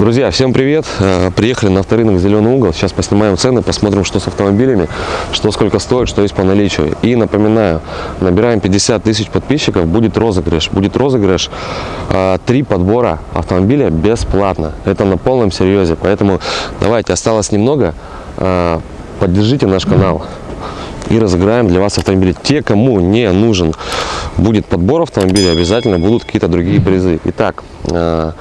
Друзья, всем привет! Э, приехали на авторынок «Зеленый угол». Сейчас поснимаем цены, посмотрим, что с автомобилями, что сколько стоит, что есть по наличию. И напоминаю, набираем 50 тысяч подписчиков, будет розыгрыш. Будет розыгрыш э, три подбора автомобиля бесплатно. Это на полном серьезе. Поэтому давайте, осталось немного. Э, поддержите наш канал и разыграем для вас автомобили. Те, кому не нужен будет подбор автомобиля, обязательно будут какие-то другие призы. Итак, э,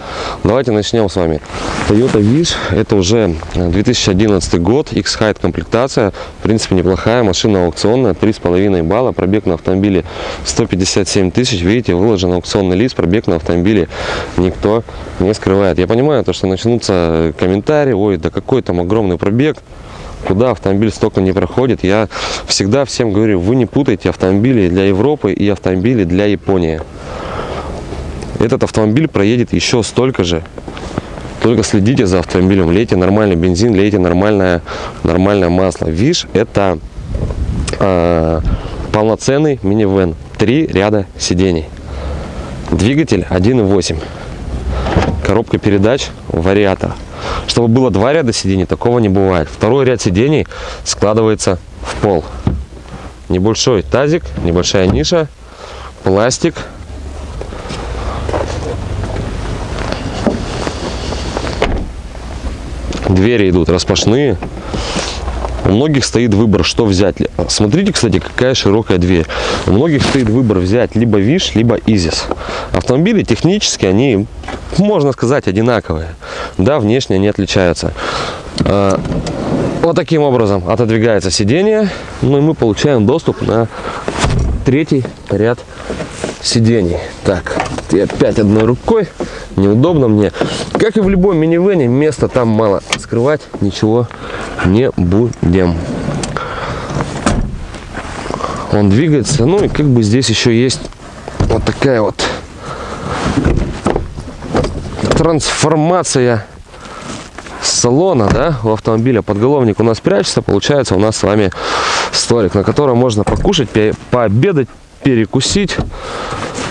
давайте начнем с вами. Toyota Wish, это уже 2011 год, X-Height комплектация, в принципе неплохая, машина аукционная, 3,5 балла, пробег на автомобиле 157 тысяч, видите, выложен аукционный лист, пробег на автомобиле никто не скрывает. Я понимаю, то, что начнутся комментарии, ой, да какой там огромный пробег, куда автомобиль столько не проходит. Я всегда всем говорю, вы не путайте автомобили для Европы и автомобили для Японии. Этот автомобиль проедет еще столько же. Только следите за автомобилем, лейте нормальный бензин, лейте нормальное, нормальное масло. ВИШ это э, полноценный минивэн. Три ряда сидений. Двигатель 1.8. Коробка передач, вариатор. Чтобы было два ряда сидений, такого не бывает. Второй ряд сидений складывается в пол. Небольшой тазик, небольшая ниша, пластик. Двери идут распашные. У многих стоит выбор, что взять. Смотрите, кстати, какая широкая дверь. У многих стоит выбор взять либо Виш, либо Изис. Автомобили технически, они, можно сказать, одинаковые. Да, внешне они отличаются. А, вот таким образом отодвигается сиденье. Ну и мы получаем доступ на третий ряд сидений. Так, и опять одной рукой. Неудобно мне. Как и в любом минивене, места там мало. Скрывать ничего не будем. Он двигается. Ну и как бы здесь еще есть вот такая вот трансформация салона, да, у автомобиля. Подголовник у нас прячется. Получается у нас с вами столик, на котором можно покушать, пообедать, перекусить,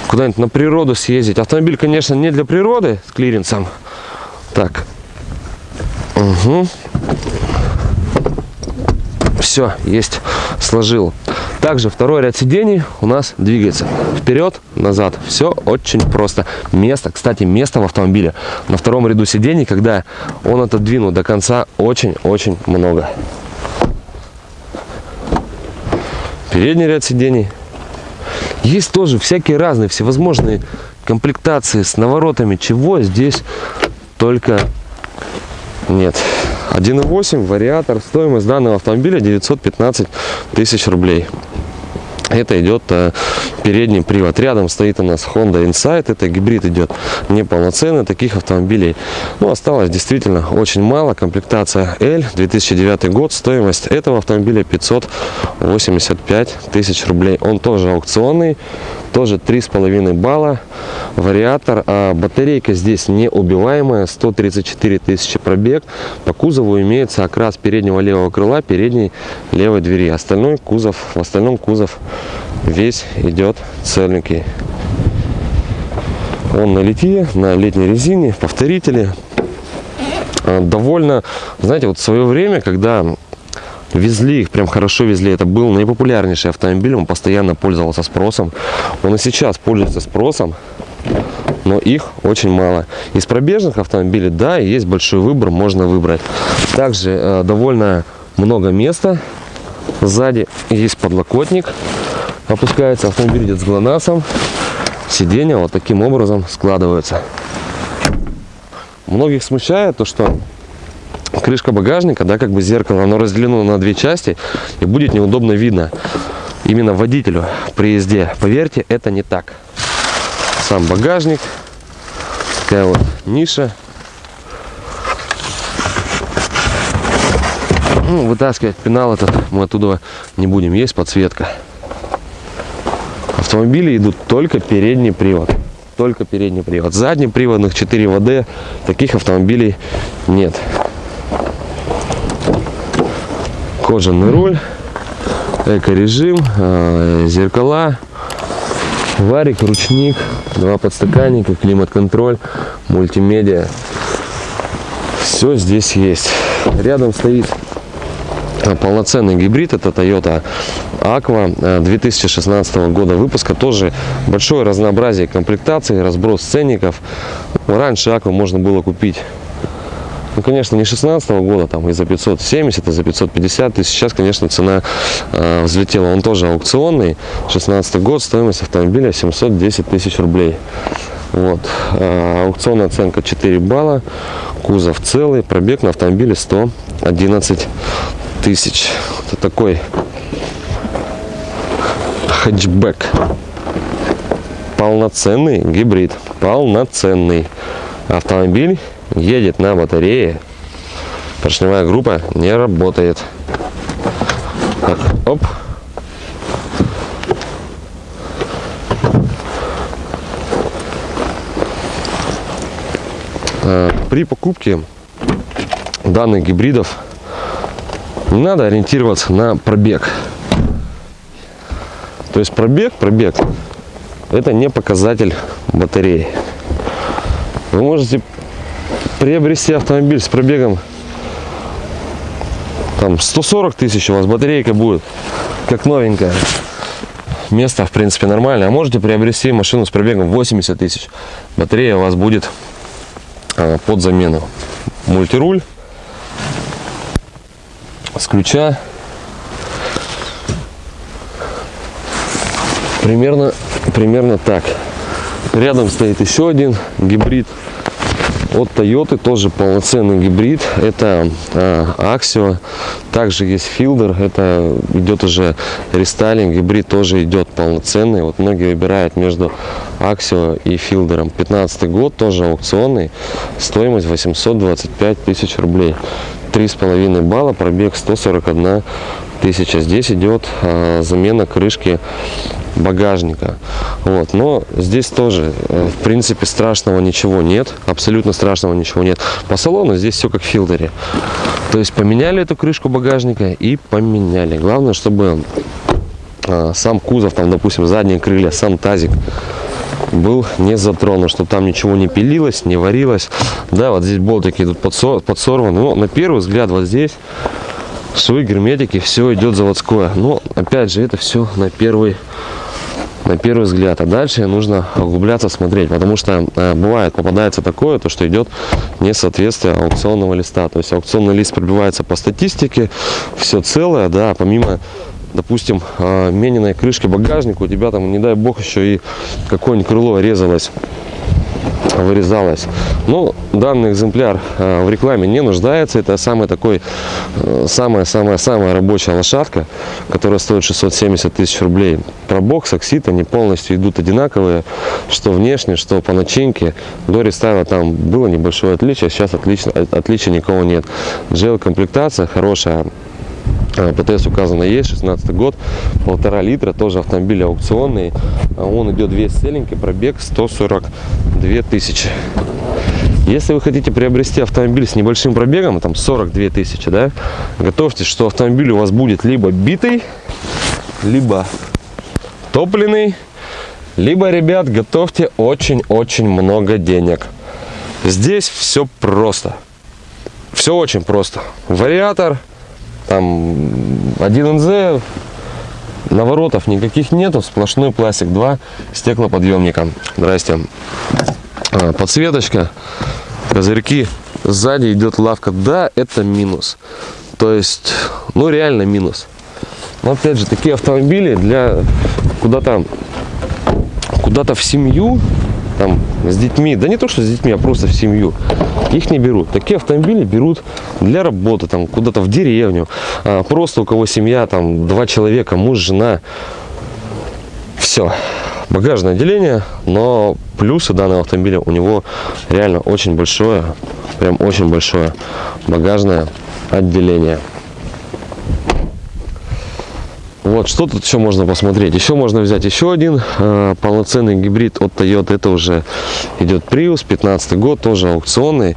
куда-нибудь на природу съездить. Автомобиль, конечно, не для природы с клиренсом. Так. Угу. Все, есть, сложил. Также второй ряд сидений у нас двигается вперед, назад. Все очень просто. Место, кстати, место в автомобиле на втором ряду сидений, когда он отодвинут до конца, очень-очень много. Передний ряд сидений. Есть тоже всякие разные, всевозможные комплектации с наворотами. Чего здесь только нет. 1.8 вариатор. Стоимость данного автомобиля 915 тысяч рублей. Это идет э, передний привод. Рядом стоит у нас Honda Insight. Это гибрид идет неполноценный. Таких автомобилей ну, осталось действительно очень мало. Комплектация L, 2009 год. Стоимость этого автомобиля 585 тысяч рублей. Он тоже аукционный. Тоже 3,5 балла. Вариатор. А батарейка здесь неубиваемая. 134 тысячи пробег. По кузову имеется окрас переднего левого крыла, передней левой двери. Остальной кузов, в остальном кузов весь идет целенький. Он на литье, на летней резине, повторители. А, довольно, знаете, вот в свое время, когда везли их, прям хорошо везли, это был наипопулярнейший автомобиль, он постоянно пользовался спросом. Он и сейчас пользуется спросом, но их очень мало. Из пробежных автомобилей, да, есть большой выбор, можно выбрать. Также э, довольно много места. Сзади есть подлокотник опускается, автомобиль идет с ГЛОНАССом, сиденья вот таким образом складываются. Многих смущает то, что крышка багажника, да, как бы зеркало, оно разделено на две части и будет неудобно видно именно водителю при езде. Поверьте, это не так. Сам багажник, такая вот ниша. Ну, вытаскивать пенал этот мы оттуда не будем. Есть подсветка автомобили идут только передний привод. Только передний привод. Заднеприводных 4 ВД таких автомобилей нет. Кожаный руль, эко-режим, э, зеркала, варик, ручник, два подстаканника, климат-контроль, мультимедиа. Все здесь есть. Рядом стоит а, полноценный гибрид. Это Toyota Aqua 2016 э, года выпуска. Тоже большое разнообразие комплектаций, разброс ценников. Раньше Aqua можно было купить ну, конечно, не 16 -го года, там и за 570, и за 550 тысяч. Сейчас, конечно, цена э, взлетела. Он тоже аукционный. 16 год, стоимость автомобиля 710 тысяч рублей. Вот. Э, аукционная оценка 4 балла. Кузов целый. Пробег на автомобиле 111 тысяч. Это такой хэтчбэк. Полноценный гибрид. Полноценный автомобиль едет на батарее, поршневая группа не работает. Так, оп. При покупке данных гибридов не надо ориентироваться на пробег. То есть пробег, пробег, это не показатель батареи. Вы можете приобрести автомобиль с пробегом там 140 тысяч у вас батарейка будет как новенькая. Место в принципе нормально а можете приобрести машину с пробегом 80 тысяч. Батарея у вас будет а, под замену. Мультируль с ключа. Примерно примерно так. Рядом стоит еще один гибрид от Toyota тоже полноценный гибрид. Это э, Axio. Также есть Fielder. Это идет уже рестайлинг. Гибрид тоже идет полноценный. Вот многие выбирают между Axio и Fielder. 15 год, тоже аукционный. Стоимость 825 тысяч рублей. 3,5 балла, пробег 141 тысяча. Здесь идет э, замена крышки багажника. Вот. Но здесь тоже, э, в принципе, страшного ничего нет. Абсолютно страшного ничего нет. По салону здесь все как в филдере. То есть поменяли эту крышку багажника и поменяли. Главное, чтобы э, сам кузов, там, допустим, задние крылья, сам тазик был не затронут, чтобы там ничего не пилилось, не варилось. Да, вот здесь болтики идут подсорваны. Но на первый взгляд вот здесь швы, герметики, все идет заводское. Но опять же, это все на первый на первый взгляд. А дальше нужно углубляться, смотреть, потому что э, бывает, попадается такое, то что идет несоответствие аукционного листа. То есть аукционный лист пробивается по статистике, все целое, да, помимо допустим, э, мененной крышки багажника, у тебя там, не дай бог, еще и какое-нибудь крыло резалось вырезалось. Но данный экземпляр э, в рекламе не нуждается. Это самый такой, самая-самая-самая рабочая лошадка, которая стоит 670 тысяч рублей. Пробок с оксид, они полностью идут одинаковые, что внешне, что по начинке. До рестайла там было небольшое отличие, сейчас отлично, отличия никого нет. Джел комплектация хорошая, ПТС указано есть, 16 год, полтора литра, тоже автомобиль аукционный. А он идет весь целенький, пробег 142 тысячи. Если вы хотите приобрести автомобиль с небольшим пробегом, там 42 тысячи, да, готовьтесь, что автомобиль у вас будет либо битый, либо топливный, либо, ребят, готовьте очень-очень много денег. Здесь все просто. Все очень просто. Вариатор, там 1НЗ, наворотов никаких нету, сплошной пластик, два стеклоподъемника. Здрасте. А, подсветочка, козырьки, сзади идет лавка. Да, это минус. То есть, ну реально минус. Но опять же, такие автомобили для куда-то куда-то в семью там с детьми, да не то что с детьми, а просто в семью, их не берут. Такие автомобили берут для работы, там куда-то в деревню, а, просто у кого семья, там два человека, муж, жена, все. Багажное отделение, но плюсы данного автомобиля у него реально очень большое, прям очень большое багажное отделение. Вот, что тут еще можно посмотреть? Еще можно взять еще один э, полноценный гибрид от Toyota. Это уже идет Prius, 15 год, тоже аукционный.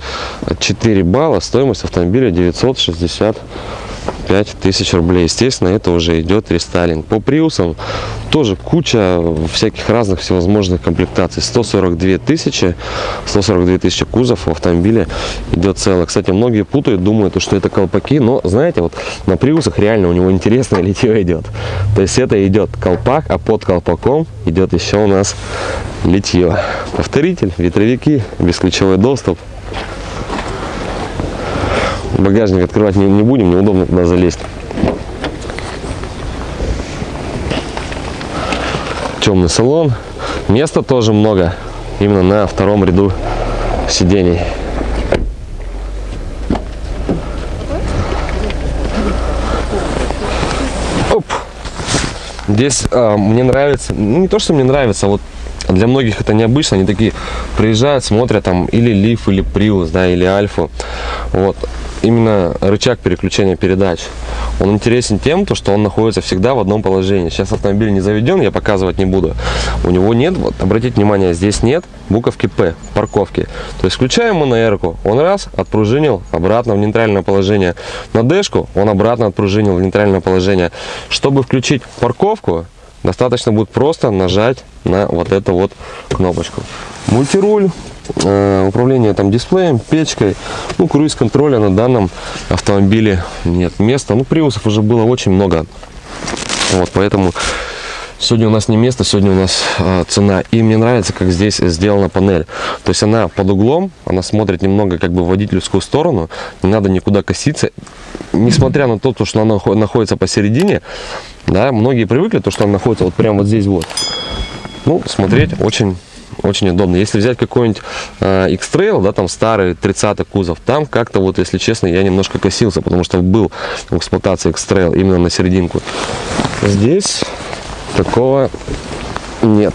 4 балла, стоимость автомобиля 965 95 тысяч рублей. Естественно, это уже идет рестайлинг. По приусам тоже куча всяких разных всевозможных комплектаций. 142 тысячи, 142 тысячи кузов в автомобиле идет целое. Кстати, многие путают, думают, что это колпаки, но знаете, вот на приусах реально у него интересное литье идет. То есть это идет колпак, а под колпаком идет еще у нас литье. Повторитель, ветровики, бесключевой доступ. Багажник открывать не, не будем, неудобно туда залезть. Темный салон. Места тоже много. Именно на втором ряду сидений. Оп. Здесь а, мне нравится, ну не то, что мне нравится, а вот для многих это необычно, они такие приезжают, смотрят там или Лиф, или Приус, да, или Альфу. Вот именно рычаг переключения передач. Он интересен тем, то, что он находится всегда в одном положении. Сейчас автомобиль не заведен, я показывать не буду. У него нет, вот обратите внимание, здесь нет буковки П, парковки. То есть включаем мы на эрку, он раз, отпружинил обратно в нейтральное положение. На дэшку он обратно отпружинил в нейтральное положение. Чтобы включить парковку, достаточно будет просто нажать на вот эту вот кнопочку. Мультируль Э, управление там дисплеем, печкой, ну, круиз-контроля на данном автомобиле нет места. Ну, приусов уже было очень много, вот, поэтому сегодня у нас не место, сегодня у нас э, цена. И мне нравится, как здесь сделана панель. То есть она под углом, она смотрит немного как бы в водительскую сторону, не надо никуда коситься. Несмотря на то, что она находится посередине, да, многие привыкли, то, что она находится вот прямо вот здесь вот. Ну, смотреть очень очень удобно. Если взять какой-нибудь э, X-Trail, да, там старый 30 кузов, там как-то вот, если честно, я немножко косился, потому что был в эксплуатации X-Trail именно на серединку. Здесь такого нет.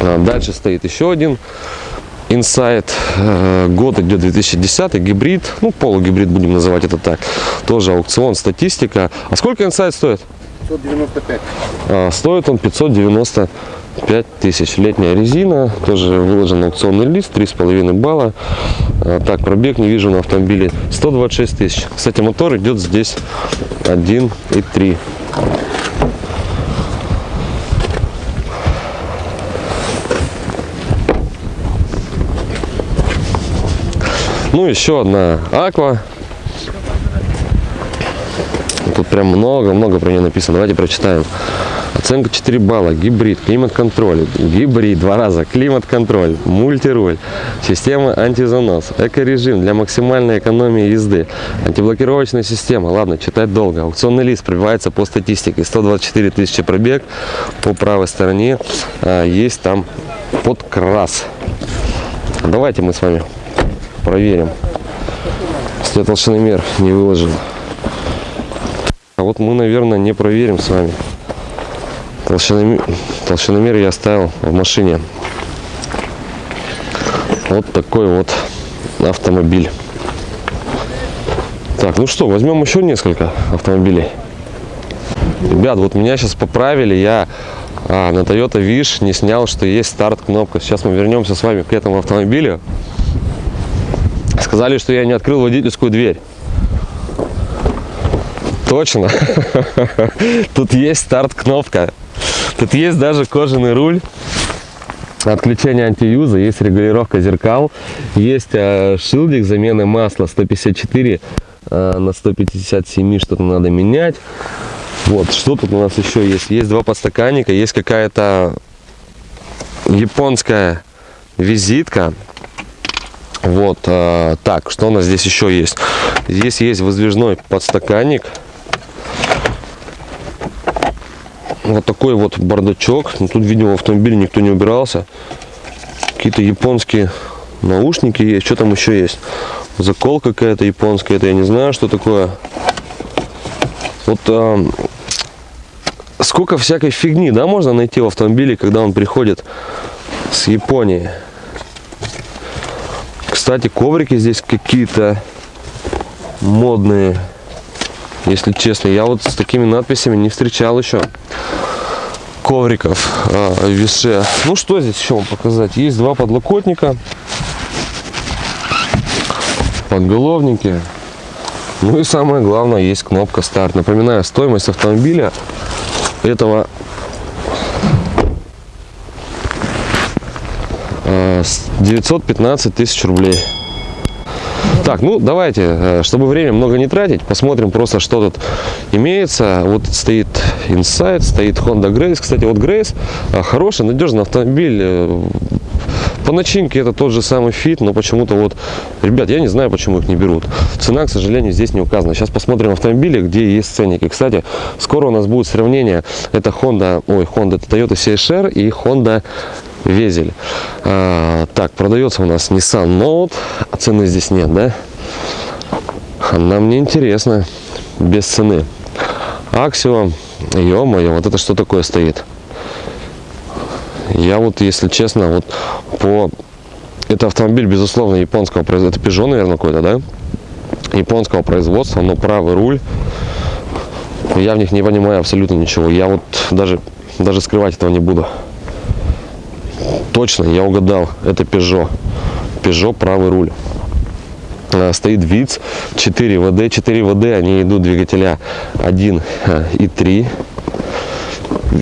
А дальше стоит еще один Insight. Э, год идет 2010, гибрид, ну полугибрид будем называть это так. Тоже аукцион, статистика. А сколько Insight стоит? 595. А, стоит он 595 5000 летняя резина тоже выложен аукционный лист 3,5 балла. А, так пробег не вижу на автомобиле. 126 тысяч. Кстати мотор идет здесь 1,3 ну еще одна аква тут прям много-много про нее написано давайте прочитаем Оценка 4 балла. Гибрид, климат-контроль. Гибрид, два раза. Климат-контроль, мультируль. Система антизанос. Эко-режим для максимальной экономии езды. Антиблокировочная система. Ладно, читать долго. Аукционный лист пробивается по статистике. 124 тысячи пробег. По правой стороне а, есть там подкрас. Давайте мы с вами проверим. Если толщиномер не выложен. А вот мы, наверное, не проверим с вами. Толщиномер, толщиномер я оставил в машине. Вот такой вот автомобиль. Так, ну что, возьмем еще несколько автомобилей. Ребят, вот меня сейчас поправили, я а, на Toyota Wish не снял, что есть старт-кнопка. Сейчас мы вернемся с вами к этому автомобилю. Сказали, что я не открыл водительскую дверь. Точно. Тут есть старт-кнопка. Тут есть даже кожаный руль. Отключение антиюза, есть регулировка зеркал, есть э, шилдик замены масла 154 э, на 157, что-то надо менять. Вот, что тут у нас еще есть? Есть два подстаканника, есть какая-то японская визитка. Вот, э, так, что у нас здесь еще есть? Здесь есть воздвижной подстаканник вот такой вот бардачок. Ну, тут, видимо, в автомобиле никто не убирался. Какие-то японские наушники есть. Что там еще есть? Закол какая-то японская. Это я не знаю, что такое. Вот а, сколько всякой фигни, да, можно найти в автомобиле, когда он приходит с Японии. Кстати, коврики здесь какие-то модные. Если честно, я вот с такими надписями не встречал еще ковриков а, в. Ну что здесь еще вам показать? Есть два подлокотника, подголовники. Ну и самое главное, есть кнопка старт. Напоминаю, стоимость автомобиля этого э, с 915 тысяч рублей. Так, ну давайте, э, чтобы время много не тратить, посмотрим просто, что тут имеется. Вот стоит Insight, стоит Honda Grace. Кстати, вот Grace э, хороший, надежный автомобиль. Э, По начинке это тот же самый Fit, но почему-то вот, ребят, я не знаю, почему их не берут. Цена, к сожалению, здесь не указана. Сейчас посмотрим автомобили, где есть ценники. Кстати, скоро у нас будет сравнение. Это Honda, ой, Honda, это Toyota CHR и Honda Везель. А, так, продается у нас Nissan Note, а цены здесь нет, да? Она мне интересна, без цены. Аксио, ё-моё, вот это что такое стоит? Я вот, если честно, вот по... Это автомобиль, безусловно, японского производства. Это Peugeot, наверное, какой-то, да? Японского производства, но правый руль. Я в них не понимаю абсолютно ничего. Я вот даже, даже скрывать этого не буду. Точно, я угадал. Это Peugeot. Peugeot правый руль. А, Стоит ВИЦ 4 ВД. 4 ВД, они идут двигателя 1 а, и 3.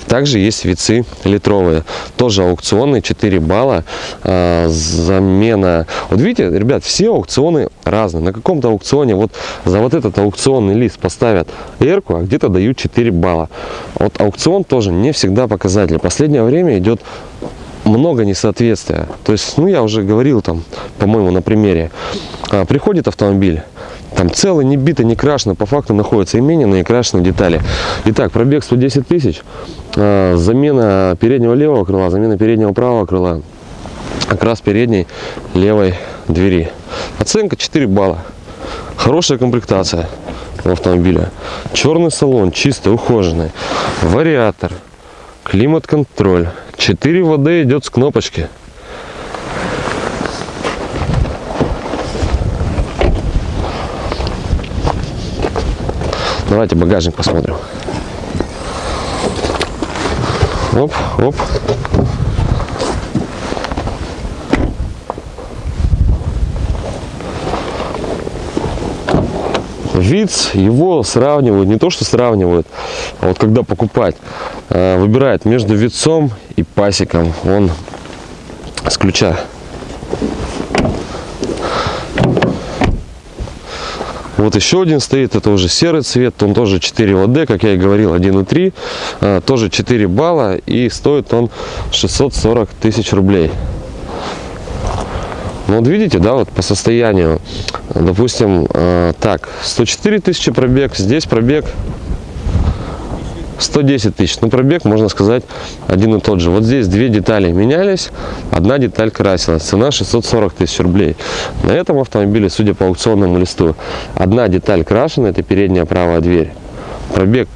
Также есть вицы литровые, тоже аукционные, 4 балла, а, замена. Вот видите, ребят, все аукционы разные. На каком-то аукционе вот за вот этот аукционный лист поставят эрку, а где-то дают 4 балла. Вот аукцион тоже не всегда показатель. Последнее время идет много несоответствия. То есть, ну я уже говорил там, по-моему, на примере. А, приходит автомобиль, там целый, не битый, не крашено, по факту находятся именные и крашеные детали. Итак, пробег 110 тысяч, а, замена переднего левого крыла, замена переднего правого крыла, окрас передней левой двери. Оценка 4 балла. Хорошая комплектация автомобиля. Черный салон, чистый, ухоженный. Вариатор, климат-контроль. 4 ВД идет с кнопочки. Давайте багажник посмотрим. Оп, оп. ВИЦ, его сравнивают, не то что сравнивают, а вот когда покупать, э, выбирает между вицом и пасеком. Он с ключа. Вот еще один стоит, это уже серый цвет, он тоже 4 ВД, как я и говорил, 1,3, а, тоже 4 балла и стоит он 640 тысяч рублей. Ну вот видите, да, вот по состоянию, допустим, э, так, 104 тысячи пробег, здесь пробег 110 тысяч. Ну, пробег, можно сказать, один и тот же. Вот здесь две детали менялись, одна деталь красилась. Цена 640 тысяч рублей. На этом автомобиле, судя по аукционному листу, одна деталь крашена, это передняя правая дверь. Пробег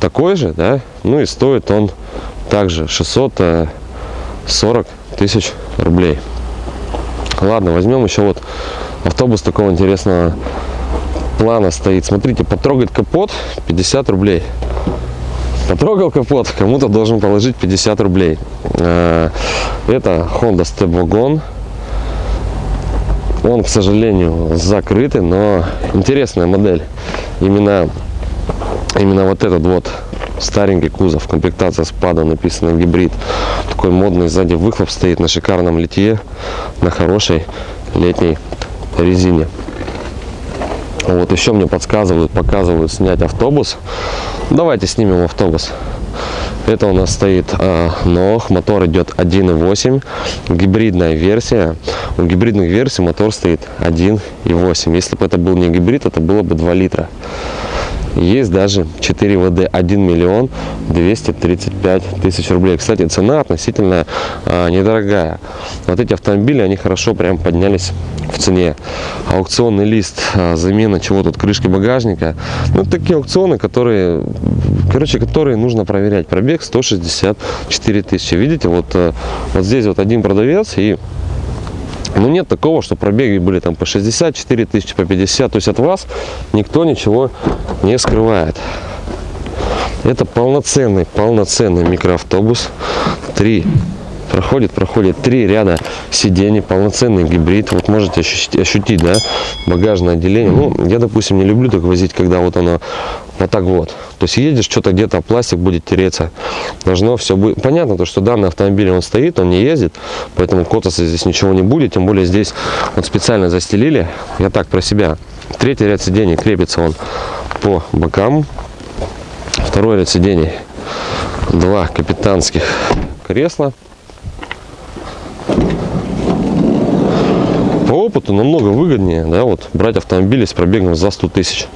такой же, да, ну и стоит он также 640 тысяч рублей. Ладно, возьмем еще вот автобус такого интересного плана стоит. Смотрите, потрогать капот 50 рублей. Потрогал капот, кому-то должен положить 50 рублей. Э, это Honda Step Wagon. Он, к сожалению, закрытый, но интересная модель. Именно, именно вот этот вот старенький кузов, комплектация с падом, написано гибрид. Такой модный, сзади выхлоп стоит на шикарном литье, на хорошей летней резине. Вот еще мне подсказывают, показывают снять автобус. Давайте снимем автобус. Это у нас стоит э, НОХ, мотор идет 1.8, гибридная версия. У гибридных версий мотор стоит 1.8. Если бы это был не гибрид, это было бы 2 литра. Есть даже 4 ВД 1 миллион 235 тысяч рублей. Кстати, цена относительно а, недорогая. Вот эти автомобили, они хорошо прям поднялись в цене. Аукционный лист, а, замена чего тут, крышки багажника. Ну, такие аукционы, которые, короче, которые нужно проверять. Пробег 164 тысячи. Видите, вот, а, вот здесь вот один продавец и ну нет такого, что пробеги были там по 64 тысячи, по 50. То есть от вас никто ничего не скрывает. Это полноценный, полноценный микроавтобус. Три проходит, проходит три ряда сидений, полноценный гибрид. Вот можете ощутить, ощутить, да, багажное отделение. Ну, я, допустим, не люблю так возить, когда вот оно вот так вот. То есть едешь, что-то где-то пластик будет тереться. Должно все быть. Понятно, то, что данный автомобиль, он стоит, он не ездит, поэтому котаться здесь ничего не будет. Тем более здесь вот специально застелили. Я так про себя. Третий ряд сидений крепится он по бокам. Второй ряд сидений. Два капитанских кресла. По опыту намного выгоднее, да, вот брать автомобили с пробегом за 100 тысяч.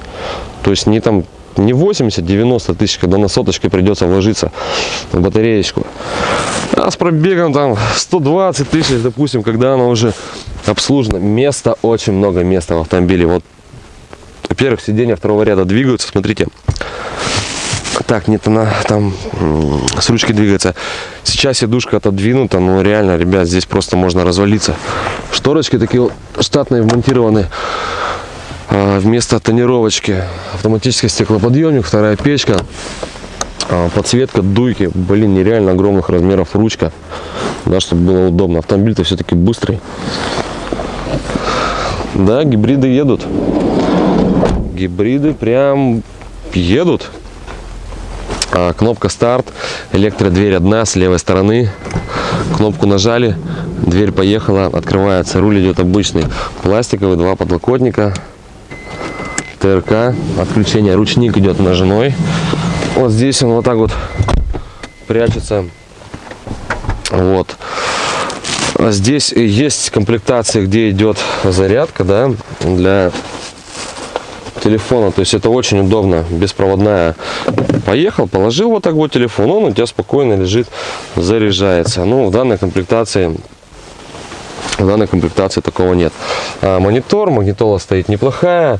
То есть не там не 80-90 тысяч, когда на соточке придется вложиться в батареечку. А с пробегом там 120 тысяч, допустим, когда она уже обслужена. Места, очень много места в автомобиле. Вот, во-первых, сиденья второго ряда двигаются, смотрите. Так, нет, она там с ручки двигается. Сейчас сидушка отодвинута, но реально, ребят, здесь просто можно развалиться. Шторочки такие штатные вмонтированы. А, вместо тонировочки автоматический стеклоподъемник, вторая печка, а, подсветка дуйки, блин, нереально огромных размеров ручка, да, чтобы было удобно. Автомобиль-то все-таки быстрый. Да, гибриды едут. Гибриды прям едут. А, кнопка старт, электродверь одна с левой стороны. Кнопку нажали, дверь поехала, открывается. Руль идет обычный, пластиковый, два подлокотника. ТРК, отключение, ручник идет ножной. Вот здесь он вот так вот прячется. Вот. А здесь есть комплектация, где идет зарядка, да, для телефона. То есть это очень удобно, беспроводная. Поехал, положил вот так вот телефон, он у тебя спокойно лежит, заряжается. Ну, в данной комплектации в данной комплектации такого нет. А монитор, магнитола стоит неплохая.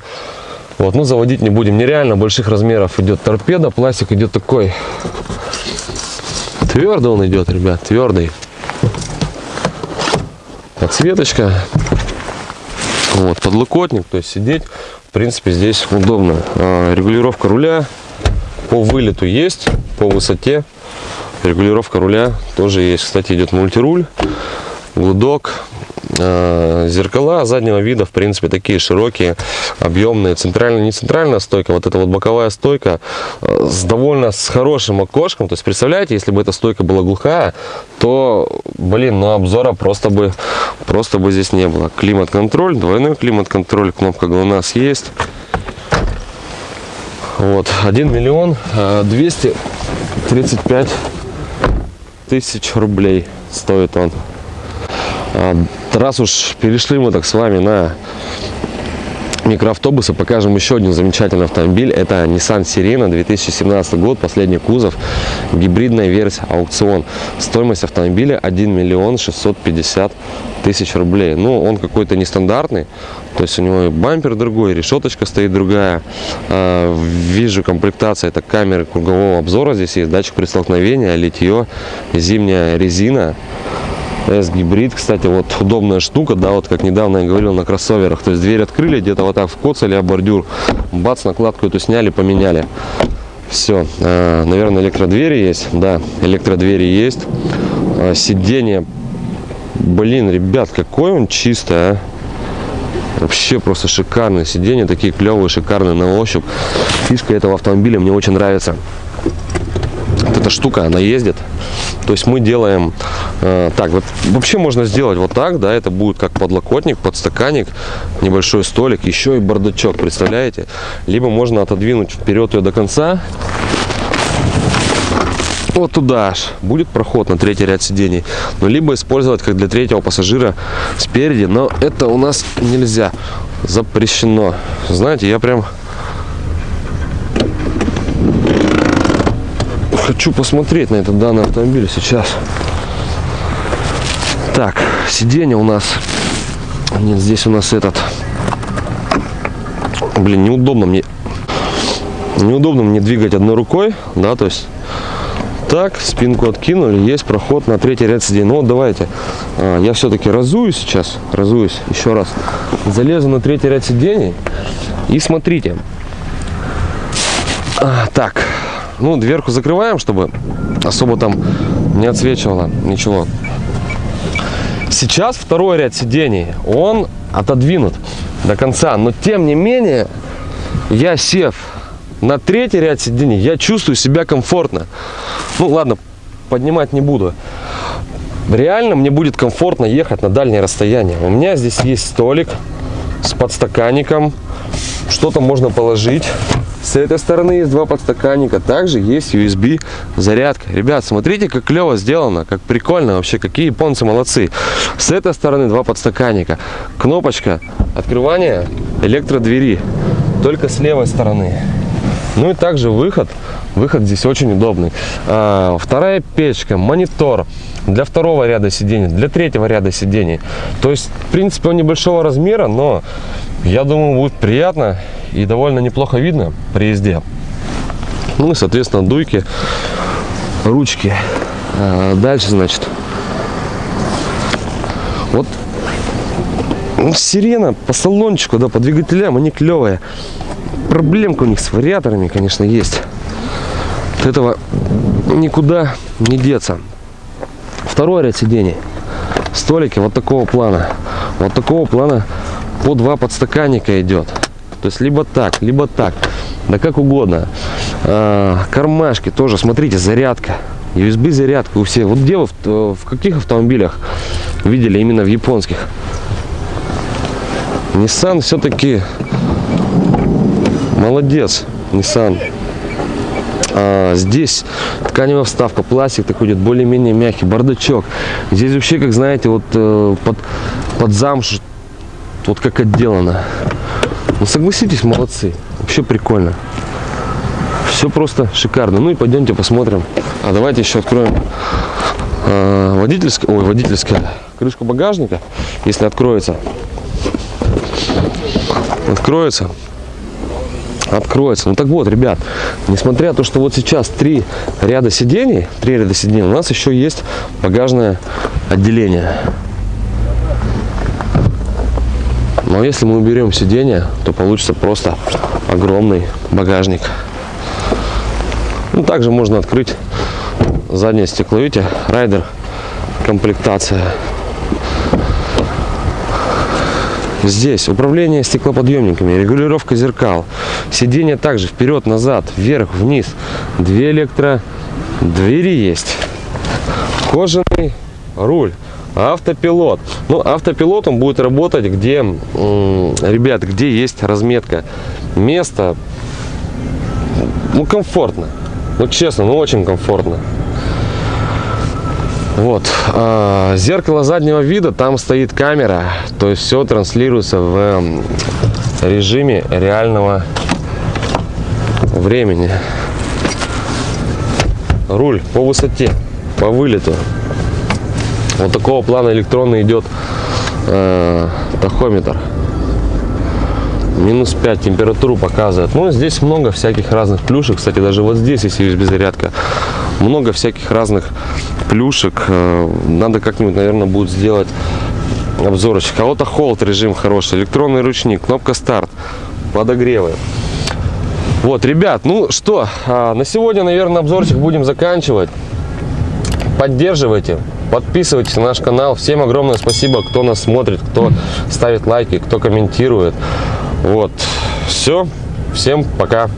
Вот, ну заводить не будем. Нереально больших размеров идет торпеда. Пластик идет такой. Твердый он идет, ребят, твердый. Подсветочка. Вот, подлокотник, то есть сидеть, принципе, здесь удобно. А, регулировка руля по вылету есть, по высоте. Регулировка руля тоже есть. Кстати, идет мультируль, гудок, Э, зеркала заднего вида, в принципе, такие широкие, объемные. Центральная, не центральная стойка, вот эта вот боковая стойка э, с довольно с хорошим окошком. То есть, представляете, если бы эта стойка была глухая, то, блин, ну обзора просто бы, просто бы здесь не было. Климат-контроль, двойной климат-контроль, кнопка ГЛОНАСС есть. Вот, 1 миллион 235 э, тысяч рублей стоит он. А, раз уж перешли мы так с вами на микроавтобусы, покажем еще один замечательный автомобиль. Это Nissan Sirena 2017 год, последний кузов, гибридная версия, аукцион. Стоимость автомобиля 1 миллион 650 тысяч рублей. Ну, он какой-то нестандартный, то есть у него и бампер другой, решеточка стоит другая. А, вижу комплектация, это камеры кругового обзора, здесь есть датчик при столкновении, литье, зимняя резина. S-гибрид, кстати, вот удобная штука, да, вот как недавно я говорил на кроссоверах, то есть дверь открыли, где-то вот так вкоцали, а бордюр, бац, накладку эту сняли, поменяли. Все, а, наверное, электродвери есть, да, электродвери есть, а, сиденье, блин, ребят, какой он чистый, а. Вообще просто шикарные сиденья, такие клевые, шикарные на ощупь. Фишка этого автомобиля мне очень нравится. Вот эта штука, она ездит. То есть мы делаем Э, так, вот вообще можно сделать вот так, да, это будет как подлокотник, подстаканник, небольшой столик, еще и бардачок, представляете? Либо можно отодвинуть вперед ее до конца, вот туда аж будет проход на третий ряд сидений. Но либо использовать как для третьего пассажира спереди, но это у нас нельзя, запрещено. Знаете, я прям хочу посмотреть на этот данный автомобиль сейчас. Так, сиденье у нас... Нет, здесь у нас этот... Блин, неудобно мне... Неудобно мне двигать одной рукой, да, то есть... Так, спинку откинули, есть проход на третий ряд сидений. Ну вот давайте, а, я все-таки разуюсь сейчас, разуюсь еще раз. Залезу на третий ряд сидений и смотрите. А, так, ну дверку закрываем, чтобы особо там не отсвечивало ничего. Сейчас второй ряд сидений, он отодвинут до конца, но тем не менее, я сев на третий ряд сидений, я чувствую себя комфортно. Ну ладно, поднимать не буду. Реально мне будет комфортно ехать на дальнее расстояние. У меня здесь есть столик с подстаканником, что-то можно положить. С этой стороны есть два подстаканника. Также есть USB зарядка. Ребят, смотрите, как клево сделано, как прикольно вообще, какие японцы молодцы. С этой стороны два подстаканника. Кнопочка открывания электродвери. Только с левой стороны. Ну и также выход. Выход здесь очень удобный. А, вторая печка, монитор для второго ряда сидений, для третьего ряда сидений. То есть, в принципе, он небольшого размера, но я думаю, будет приятно и довольно неплохо видно при езде. Ну и, соответственно, дуйки, ручки. А, дальше, значит, вот сирена по салончику, да, по двигателям, они клевые. Проблемка у них с вариаторами, конечно, есть. От этого никуда не деться. Второй ряд сидений. Столики вот такого плана. Вот такого плана по два подстаканника идет. То есть либо так, либо так. Да как угодно. А, кармашки тоже, смотрите, зарядка. USB зарядка у всех. Вот где вы, в, в каких автомобилях видели именно в японских? Nissan все-таки молодец. Nissan. А, здесь тканевая вставка, пластик такой идет более-менее мягкий, бардачок. Здесь вообще, как знаете, вот э, под, под замш, вот как отделано. Ну, согласитесь, молодцы. Вообще прикольно. Все просто шикарно. Ну и пойдемте посмотрим. А давайте еще откроем э, водительская, ой, водительская крышку багажника, если откроется. Откроется откроется. Ну так вот, ребят, несмотря на то, что вот сейчас три ряда сидений, три ряда сидений, у нас еще есть багажное отделение. Но если мы уберем сиденье, то получится просто огромный багажник. Ну, также можно открыть заднее стекло. Видите, райдер комплектация. Здесь управление стеклоподъемниками, регулировка зеркал. Сиденье также вперед, назад, вверх, вниз. Две электро двери есть. Кожаный руль автопилот ну автопилот он будет работать где ребят где есть разметка место ну комфортно ну честно ну очень комфортно вот а, зеркало заднего вида там стоит камера то есть все транслируется в режиме реального времени. Руль по высоте по вылету. Вот такого плана электронный идет э, тахометр. Минус 5 температуру показывает. Ну здесь много всяких разных плюшек. Кстати даже вот здесь есть USB зарядка много всяких разных плюшек э, надо как-нибудь наверное будет сделать обзорочек а вот холд режим хороший электронный ручник кнопка старт подогревы вот ребят ну что а, на сегодня наверное обзорчик будем заканчивать поддерживайте Подписывайтесь на наш канал. Всем огромное спасибо, кто нас смотрит, кто ставит лайки, кто комментирует. Вот. Все. Всем пока.